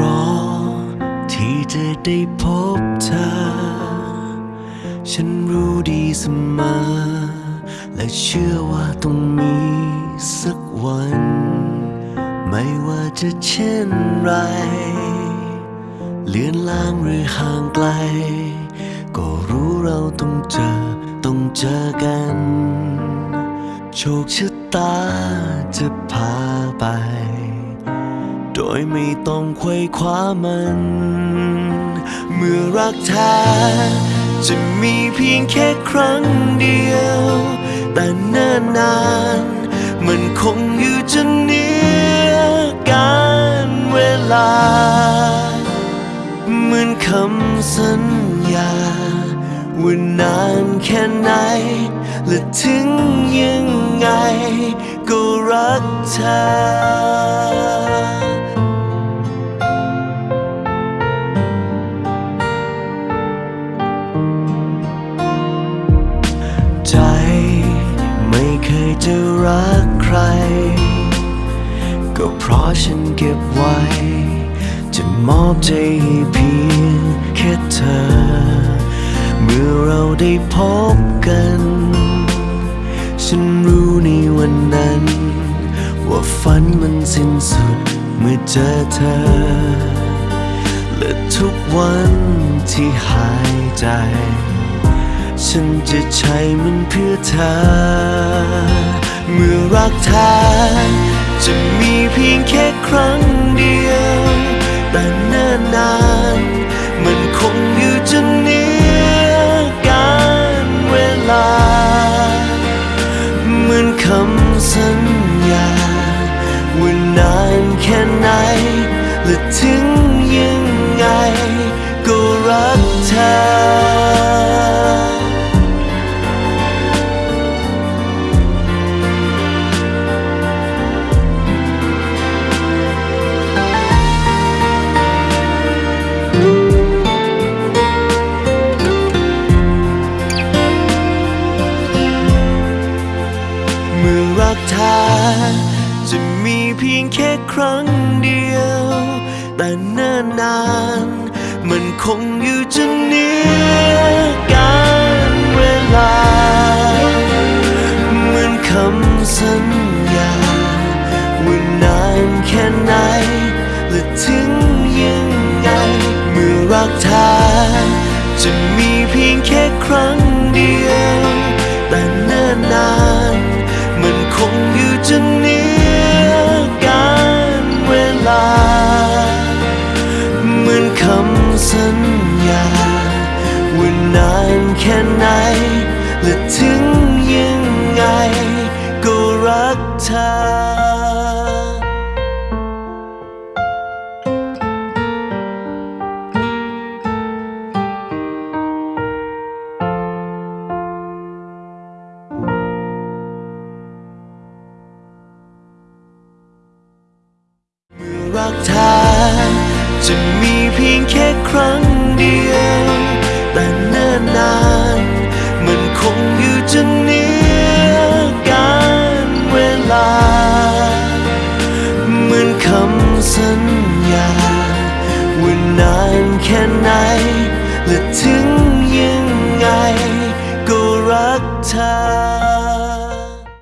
รอที่จะได้พบเธอ ฉันรู้ดีเสมอ และเชื่อว่าต้องมีสักวัน ไม่ว่าจะเช่นไร เลือนลางหรือห่างไกล ก็รู้เราต้องเจอ ต้องเจอกัน โชคชะตาจะพาไป ยไม่ต้องไขว้คว้ามัน เมื่อรักแท้จะมีเพียงแค่ครั้งเดียว แต่เนิ่นนาน มันคงอยู่จนเนียการเวลา เหมือนคำสัญญาว่านานแค่ไหน และถึงยังไง ก็รักเธอ จะรักใคร ก็เพราะฉันเก็บไว้ จะมอบใจให้เพียงแค่เธอ เมื่อเราได้พบกัน ฉันรู้ในวันนั้น ว่าฝันมันสิ้นสุดเมื่อเจอเธอ และทุกวันที่หายใจฉันจะใช้มันเพื่อเธอ เมื่อรักแท้จะมีเพียงแค่ครั้งเดียว แต่เนิ่นนาน มันคงอยู่จนเนียการเวลา เหมือนคำสัญญา ว่านานแค่ไหนและถึงยัง รักแท้จะมีเพียงแค่ครั้งเดียว แต่เนิ่นนาน มันคงอยู่จนเนียการเวลา เหมือนคำสัญญาว่านานแค่ไหน และถึงยังไง เมื่อรักแท้จะมีเพียงแค่ครั้ง ไหน และถึงยังไง ก็รักเธอรักแท้จะมีเพียงแค่ มันคง